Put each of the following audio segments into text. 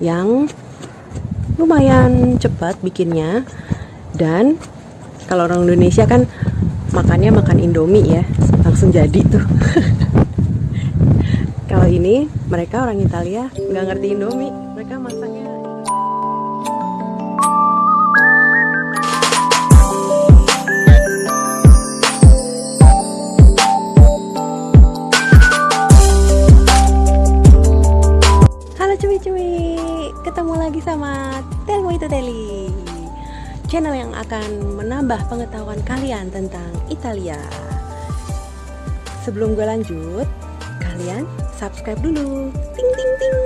yang lumayan cepat bikinnya. Dan kalau orang Indonesia kan makannya makan Indomie ya langsung jadi tuh. Kalau ini mereka orang Italia nggak ngerti Indomie Channel yang akan menambah pengetahuan kalian tentang Italia. Sebelum gue lanjut, kalian subscribe dulu. Ting ting ting.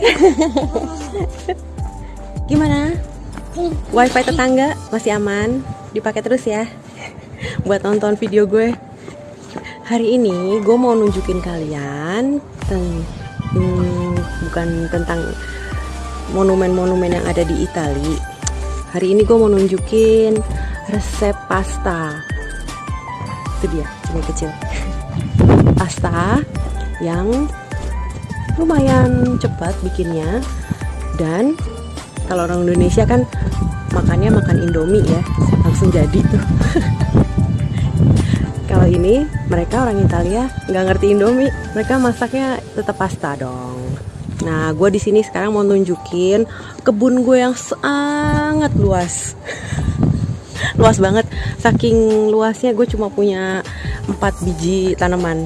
Gimana? Wifi tetangga masih aman? Dipakai terus ya? Buat nonton video gue. Hari ini gue mau nunjukin kalian ten- hmm, bukan tentang monumen-monumen yang ada di Itali. Hari ini gue mau nunjukin resep pasta. Itu dia, cumi kecil. Pasta yang lumayan cepat bikinnya dan kalau orang Indonesia kan makannya makan Indomie ya, langsung jadi tuh. Kalau ini mereka orang Italia nggak ngerti Indomie, mereka masaknya tetap pasta dong. Nah, gue di sini sekarang mau nunjukin kebun gue yang sangat luas, luas banget. Saking luasnya gue cuma punya 4 biji tanaman.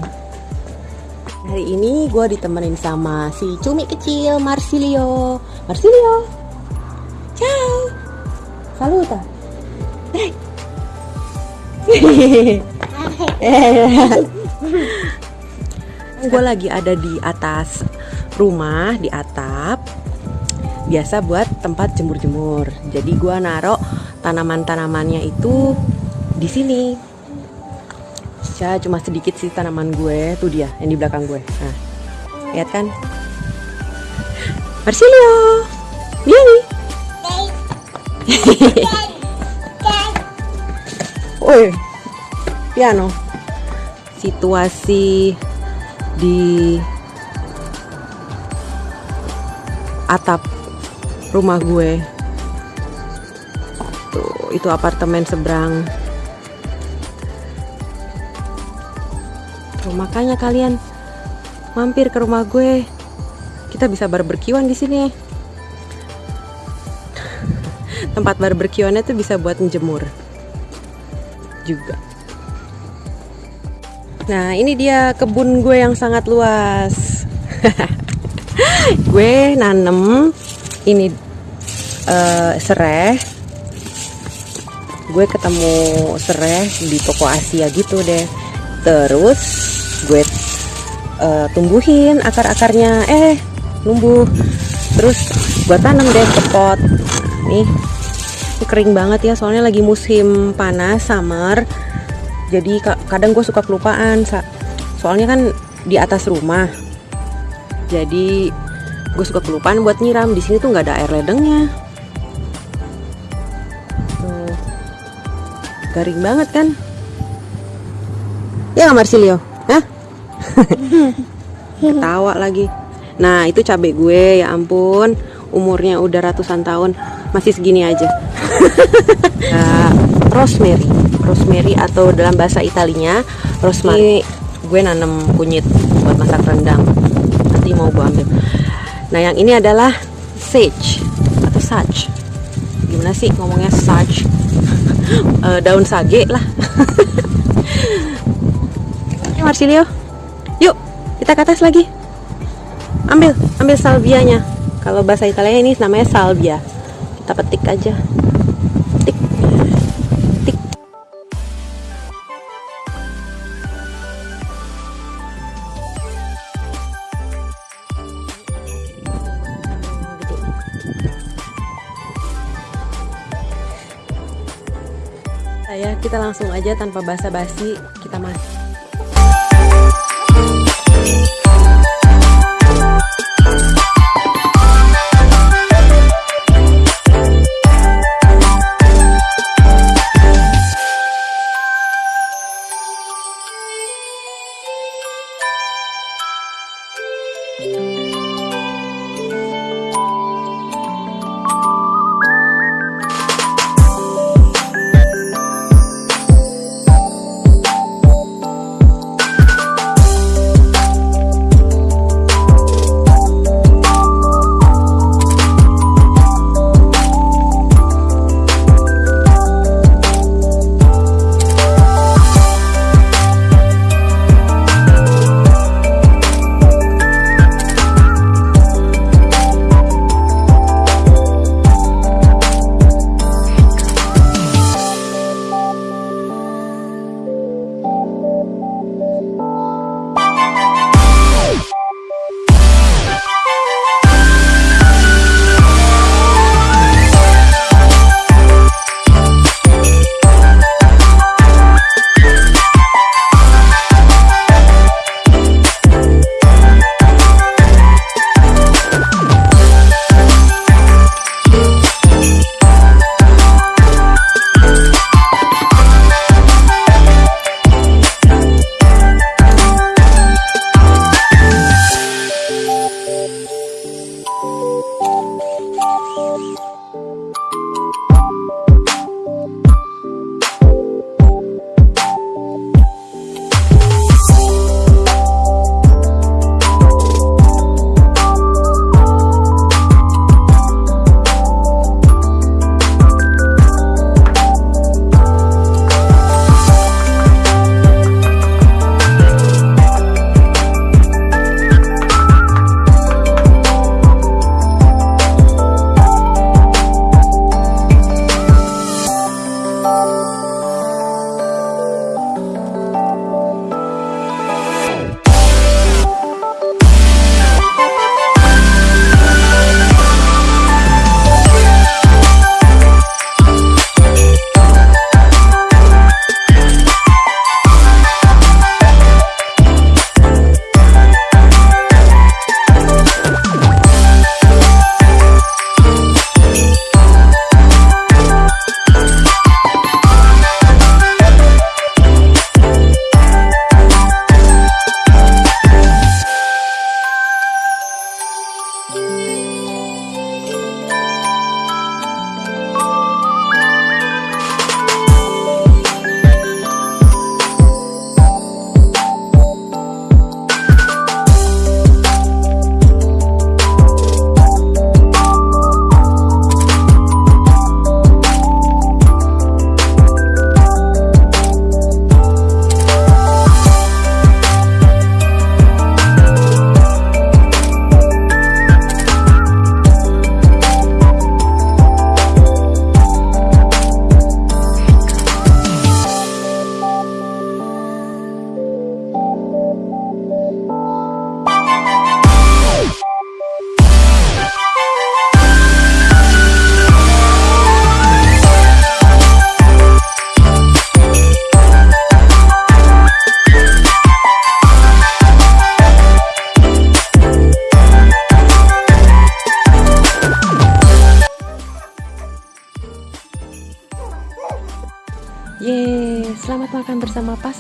Hari ini gue ditemenin sama si cumi kecil Marsilio. Marsilio, ciao, saluta. gue lagi ada di atas rumah di atap biasa buat tempat jemur-jemur. Jadi gue naruh tanaman-tanamannya itu di sini. Ya cuma sedikit sih tanaman gue tuh dia yang di belakang gue. Nah lihat kan? Marsilio Billy Woi piano. Situasi di atap rumah gue. Tuh itu apartemen seberang. Tuh makanya kalian mampir ke rumah gue. Kita bisa barbekyuan di sini. Tempat barbekyuannya tuh bisa buat menjemur juga. Nah, ini dia kebun gue yang sangat luas. gue nanem ini uh, serai. Gue ketemu serai di toko Asia gitu deh. Terus gue uh, tumbuhin akar-akarnya. Eh, numbuh. Terus gue tanam deh ke pot. Nih, ini kering banget ya, soalnya lagi musim panas, summer jadi kadang gue suka kelupaan soalnya kan di atas rumah jadi gue suka kelupaan buat nyiram. Di sini tuh nggak ada air ledengnya. Tuh. Garing banget kan? Ya nggak Marsilio. Hah? ketawa lagi. Nah itu cabai gue ya ampun. Umurnya udah ratusan tahun. Masih segini aja. Uh, rosemary. Rosemary atau dalam bahasa Italinya rosemary. Gue nanam kunyit buat masak rendang nanti mau gue ambil. Nah yang ini adalah sage atau sage. Gimana sih ngomongnya sage? Uh, daun sage lah. Marsilio. Yuk kita ke atas lagi. Ambil ambil salvianya. Kalau bahasa Italia ini namanya salvia. Kita petik aja saya. Kita langsung aja tanpa basa-basi kita masuk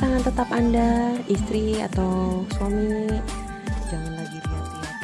pasangan tetap Anda, istri atau suami. Jangan lagi lihat-lihat.